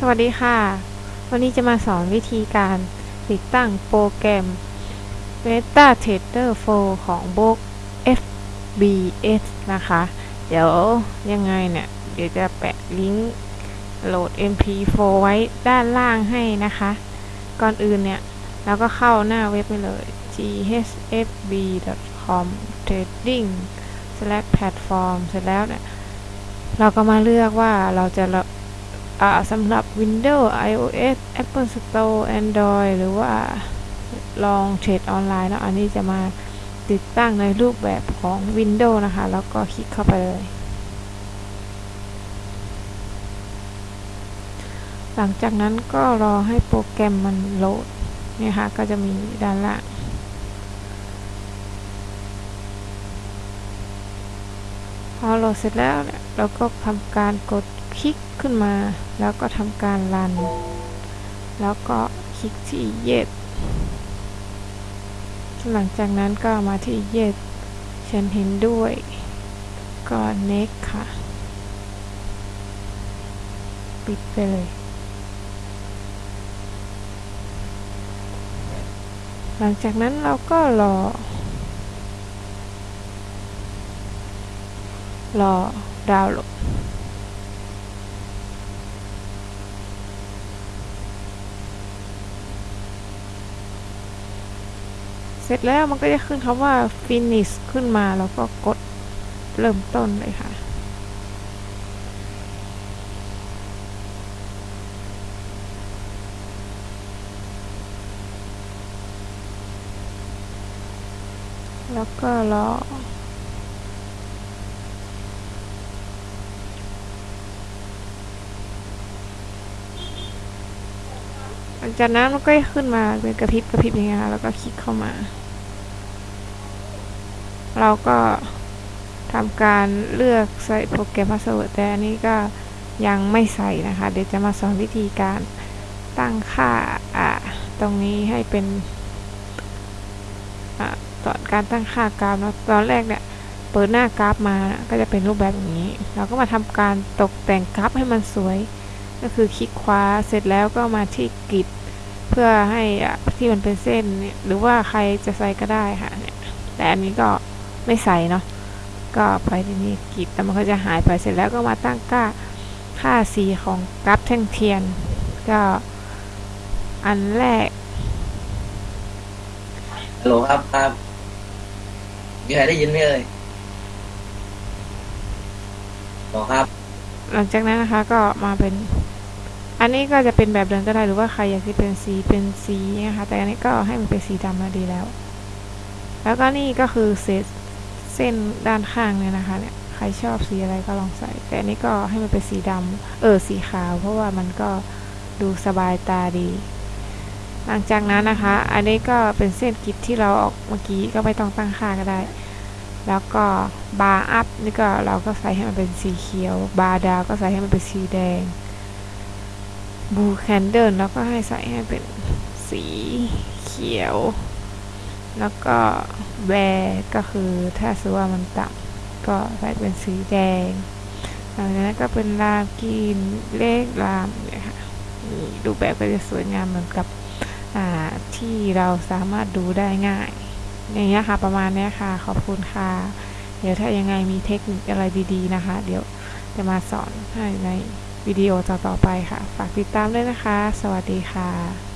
สวัสดีค่ะ วันนี้จะมาสอนวิธีการติดตั้งโปรแกรม Meta Trader 4 ของ b ook FBS นะคะ เดี๋ยวยังไงเนี่ย เดี๋ยวจะแปะลิงก์โหลด MP4 ไว้ด้านล่างให้นะคะ ก่อนอื่นเนี่ย เราก็เข้าหน้าเว็บไปเลย ghfb.com trading slash platform เสร็จแล้วเนี่ย เราก็มาเลือกว่าเราจะ สำหรับ Windows iOS Apple Store Android หรือว่าลองเทรดออนไลน์แล้วอันนี้จะมาติดตั้งในรูปแบบของ Windows นะคะ แล้วก็คลิกเข้าไปเลย หลังจากนั้นก็รอให้โปรแกรมมันโหลดเนี่ยค่ะ ก็จะมีด้านล่างพอโหลดเสร็จแล้วเนี่ยเราก็ทำการกด คลิกขึ้นมา แล้วก็ทำการรัน แล้วก็คลิกที่ yes หลังจากนั้นก็มาที่ yes ฉันเห็นด้วย ก็ next ค่ะ ปิดไปเลย หลังจากนั้นเราก็รอ รอดาวน์โหลด เสร็จแล้วมันก็จะขึ้นคำว่า finish ขึ้นมาแล้วก็กดเริ่มต้นเลยค่ะ แล้วก็รอ หลังจากนั้นมันก็ขึ้นมาเป็นกระพริบกระพริบอย่างเงี้ยแล้วก็คลิกเข้ามา เราก็ทำการเลือกใส่โปรแกรม password แต่อันนี้ก็ยังไม่ใส่นะคะ เดี๋ยวจะมาสอนวิธีการตั้งค่าอ่าตรงนี้ให้เป็นอตอนการตั้งค่ากราฟเนาะตอนแรกเนี่ยเปิดหน้ากราฟมาก็จะเป็นรูปแบบอย่างนี้ เราก็มาทำการตกแต่งกราฟให้มันสวย ก็คือคลิกขวาเสร็จแล้วก็มาที่กริดเพื่อให้ที่มันเป็นเส้นเนี่ยหรือว่าใครจะใส่ก็ได้ค่ะเนี่ยแต่อันนี้ก็ไม่ใส่เนาะก็ไปที่นี่กริดแล้วมันก็จะหายไปเสร็จแล้วก็มาตั้งค่าค่าสีของกราฟแท่งเทียน ก็อันแรกฮัลโหลครับครับมีใครได้ยินไหมเอ่ยบอกครับ หลังจากนั้นนะคะก็มาเป็น อันนี้ก็จะเป็นแบบเดิมก็ได้หรือว่าใครอยากที่เป็นสีเป็นสีนะคะแต่อันนี้ก็ให้มันเป็นสีดำมาดีแล้ว แล้วก็นี่ก็คือเศษเส้นด้านข้างเนี่ยนะคะเนี่ยใครชอบสีอะไรก็ลองใส่ แต่อันนี้ก็ให้มันเป็นสีดำเออสีขาว เพราะว่ามันก็ดูสบายตาดี หลังจากนั้นนะคะ อันนี้ก็เป็นเส้นกิจที่เราออกเมื่อกี้ก็ไม่ต้องตั้งค่าก็ได้ แล้วก็ bar up นี่ก็เราก็ใส่ให้มันเป็นสีเขียว bar down ก็ใส่ให้มันเป็นสีแดง bull candle แล้วก็ให้ใส่ให้เป็นสีเขียว แล้วก็แบร์ก็คือถ้าสว่ามันต่ำก็ใส่เป็นสีแดงหลังจากนั้นก็เป็นรามกีนเลขรามเนี่ยค่ะดูแบบก็จะสวยงามเหมือนกับที่เราสามารถดูได้ง่าย อย่างเงี้ยค่ะประมาณเนี้ยค่ะ ขอบคุณค่ะ เดี๋ยวถ้ายังไงมีเทคนิคอะไรดีๆนะคะ เดี๋ยวจะมาสอนให้ใน วิดีโอต่อๆไปค่ะ ฝากติดตามด้วยนะคะ สวัสดีค่ะ